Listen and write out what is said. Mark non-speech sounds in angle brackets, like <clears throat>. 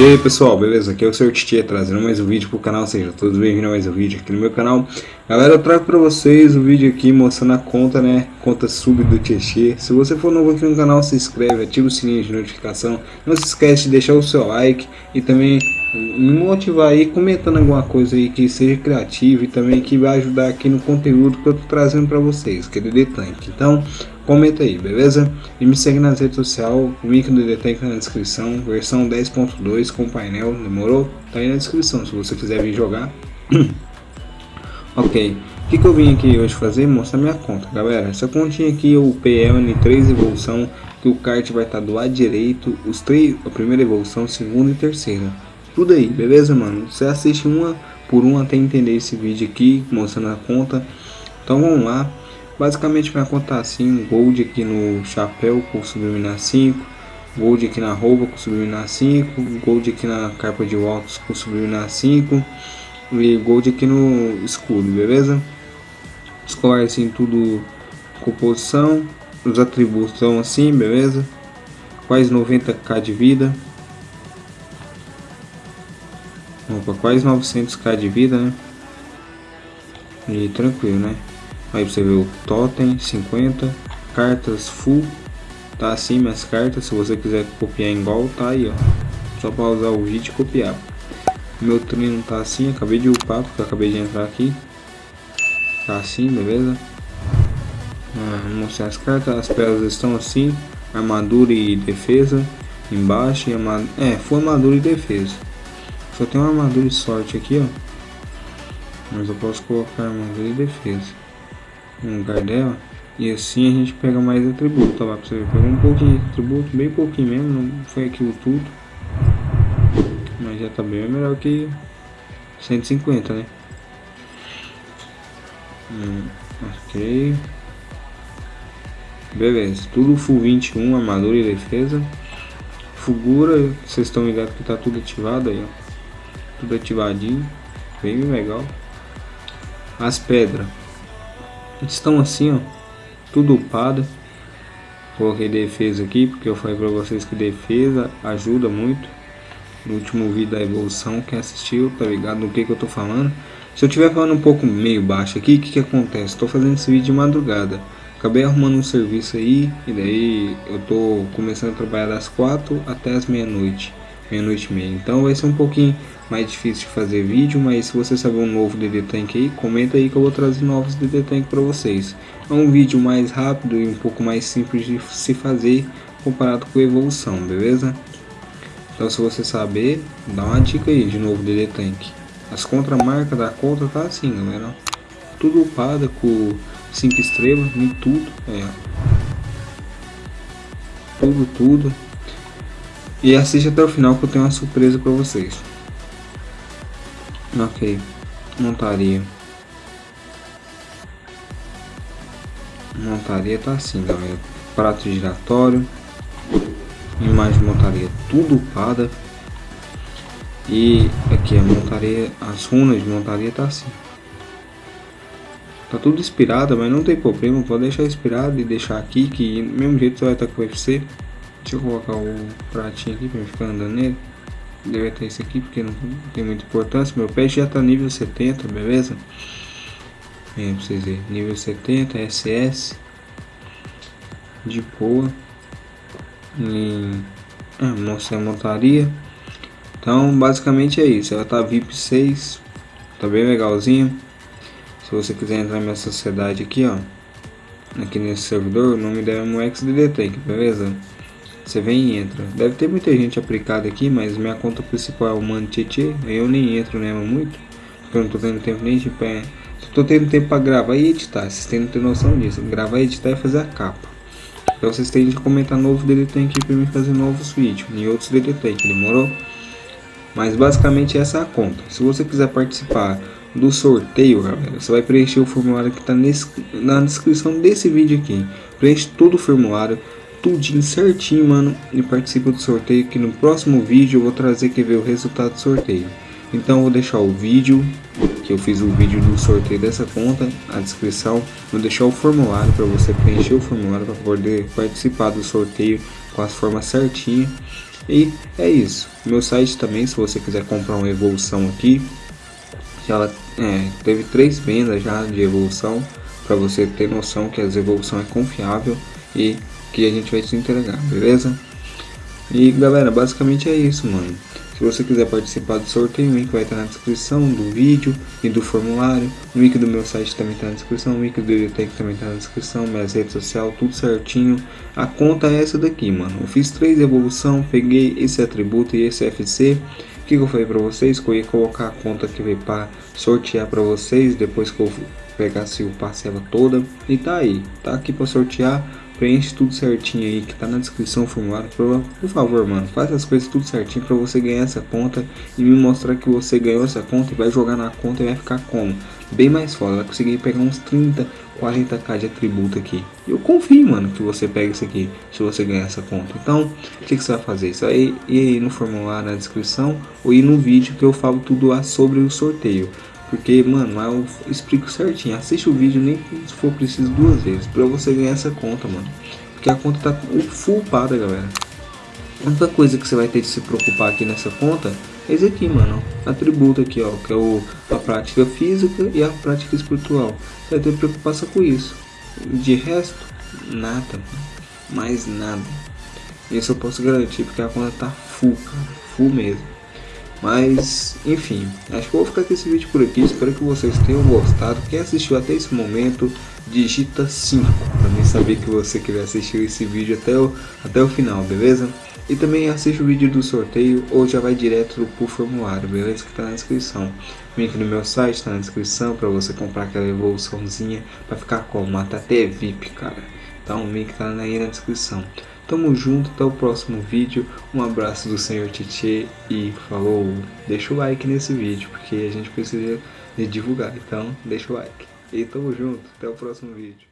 E aí pessoal, beleza? Aqui é o Sr. Titia trazendo mais um vídeo pro canal, seja todos bem-vindos a mais um vídeo aqui no meu canal. Galera, eu trago pra vocês o um vídeo aqui mostrando a conta, né, conta sub do Tietê Se você for novo aqui no canal, se inscreve, ativa o sininho de notificação. Não se esquece de deixar o seu like e também me motivar aí comentando alguma coisa aí que seja criativa e também que vai ajudar aqui no conteúdo que eu tô trazendo pra vocês, que é DD Tank Então, comenta aí, beleza? E me segue nas redes sociais, o link do DD Tank tá na descrição, versão 10.2 com painel, demorou? Tá aí na descrição, se você quiser vir jogar <clears throat> Ok, o que, que eu vim aqui hoje fazer? Mostrar minha conta, galera Essa continha aqui, o PL 3 evolução que o kart vai estar tá do lado direito, os três, a primeira evolução, segunda e terceira tudo aí, beleza, mano? Você assiste uma por uma até entender esse vídeo aqui, mostrando a conta. Então vamos lá. Basicamente minha conta tá assim, gold aqui no chapéu com subliminar 5, gold aqui na roupa com subliminar 5, gold aqui na capa de óculos com subliminar 5 e gold aqui no escudo, beleza? Escolar assim tudo composição, os atributos são assim, beleza? Quase 90k de vida. Opa, quase 900k de vida, né? E tranquilo, né? Aí você vê o totem, 50. Cartas full. Tá assim as cartas. Se você quiser copiar igual, tá aí, ó. Só para usar o vídeo e copiar. Meu trino tá assim. Acabei de upar, porque acabei de entrar aqui. Tá assim, beleza? Ah, mostrar as cartas. As peças estão assim. Armadura e defesa. Embaixo. E armadura... É, foi armadura e defesa. Só tem uma armadura de sorte aqui, ó. Mas eu posso colocar armadura e defesa no lugar dela. E assim a gente pega mais atributo, lá pra você ver. Pegou um pouquinho de atributo, bem pouquinho mesmo, não foi aquilo tudo. Mas já tá bem melhor que 150, né? Hum, ok. Beleza, tudo full 21, armadura e defesa. Fugura, vocês estão ligados que tá tudo ativado aí, ó tudo ativadinho, bem legal. As pedras estão assim, ó, tudo upado. Coloquei defesa aqui porque eu falei para vocês que defesa ajuda muito. No último vídeo da evolução, quem assistiu tá ligado no que que eu tô falando. Se eu estiver falando um pouco meio baixo aqui, o que que acontece? Estou fazendo esse vídeo de madrugada. Acabei arrumando um serviço aí e daí eu tô começando a trabalhar das 4 até as meia-noite, meia-noite e meia. Então vai ser um pouquinho mais difícil de fazer vídeo, mas se você saber um novo DD Tank aí, comenta aí que eu vou trazer novos DD Tank para vocês. É um vídeo mais rápido e um pouco mais simples de se fazer comparado com a evolução, beleza? Então se você saber, dá uma dica aí de novo DD Tank. As contramarcas da conta tá assim, galera. Tudo upada com 5 estrelas em tudo, é. Tudo, tudo. E assiste até o final que eu tenho uma surpresa para vocês. Ok, montaria. Montaria tá assim, galera. Prato giratório. De montaria tudo upada. E aqui a montaria, as runas de montaria tá assim. Tá tudo inspirada, mas não tem problema. Pode deixar inspirado e deixar aqui, que mesmo jeito você vai estar com o UFC. Deixa eu colocar o pratinho aqui pra ficar andando nele deve ter esse aqui porque não tem muita importância. Meu pet já tá nível 70, beleza? É, pra vocês verem, nível 70, SS de boa. E ah, mostrar a montaria. Então, basicamente é isso. Ela tá VIP 6, tá bem legalzinho. Se você quiser entrar minha sociedade aqui, ó, aqui nesse servidor, o nome dela é MoXDD Tank, beleza? Você vem e entra. Deve ter muita gente aplicada aqui, mas minha conta principal é o Mano Tietê. Eu nem entro nela muito, porque eu não tô tendo tempo nem de pé. Tô tendo tempo para gravar e editar. Vocês têm que ter noção disso. Gravar, editar e fazer a capa. Então vocês têm que comentar novo DDT aqui para mim fazer novos vídeos. E outros DDT, demorou? Mas basicamente essa é a conta. Se você quiser participar do sorteio, galera, você vai preencher o formulário que está na descrição desse vídeo aqui. Preenche todo o formulário tudinho certinho, mano, e participa do sorteio que no próximo vídeo eu vou trazer que ver o resultado do sorteio. Então eu vou deixar o vídeo, que eu fiz o vídeo do sorteio dessa conta, a descrição, vou deixar o formulário para você preencher o formulário para poder participar do sorteio com as formas certinhas. E é isso. Meu site também, se você quiser comprar uma evolução aqui, ela é, teve três vendas já de evolução para você ter noção que as evolução é confiável e que a gente vai te entregar, beleza? E galera, basicamente é isso, mano. Se você quiser participar do sorteio, o link vai estar na descrição do vídeo e do formulário. O link do meu site também está na descrição, o link do biblioteca também está na descrição, minhas redes sociais, tudo certinho. A conta é essa daqui, mano. Eu fiz três evolução, peguei esse atributo e esse FC. Que, eu falei para vocês? Que eu ia colocar a conta que veio para sortear para vocês depois que eu pegasse o parcela toda. E tá aí, tá aqui para sortear preenche tudo certinho aí que tá na descrição formulário. Por favor, mano, faz as coisas tudo certinho para você ganhar essa conta e me mostrar que você ganhou essa conta e vai jogar na conta e vai ficar como? Bem mais foda, vai conseguir pegar uns 30, 40k de atributo aqui. Eu confio, mano, que você pega isso aqui se você ganhar essa conta. Então, o que, que você vai fazer? Isso aí, ir aí no formulário na descrição ou ir no vídeo que eu falo tudo lá sobre o sorteio. Porque, mano, eu explico certinho. Assiste o vídeo nem se for preciso duas vezes. Pra você ganhar essa conta, mano. Porque a conta tá full pada, galera. A única coisa que você vai ter de se preocupar aqui nessa conta é esse aqui, mano. Atributo aqui, ó. Que é o, a prática física e a prática espiritual. Você vai ter preocupação com isso. De resto, nada. Mais nada. Isso eu posso garantir porque a conta tá full, cara. Full mesmo. Mas, enfim, acho que vou ficar com esse vídeo por aqui. Espero que vocês tenham gostado. Quem assistiu até esse momento, digita 5 saber que você que assistiu esse vídeo até o, até o final, beleza? E também assiste o vídeo do sorteio ou já vai direto pro formulário, beleza? Que tá na descrição. O link no meu site tá na descrição para você comprar aquela evoluçãozinha para ficar com mata até VIP, cara. Então o link tá aí na descrição. Tamo junto, até o próximo vídeo. Um abraço do Senhor Titi e falou. Deixa o like nesse vídeo, porque a gente precisa de divulgar. Então, deixa o like. E tamo junto, até o próximo vídeo.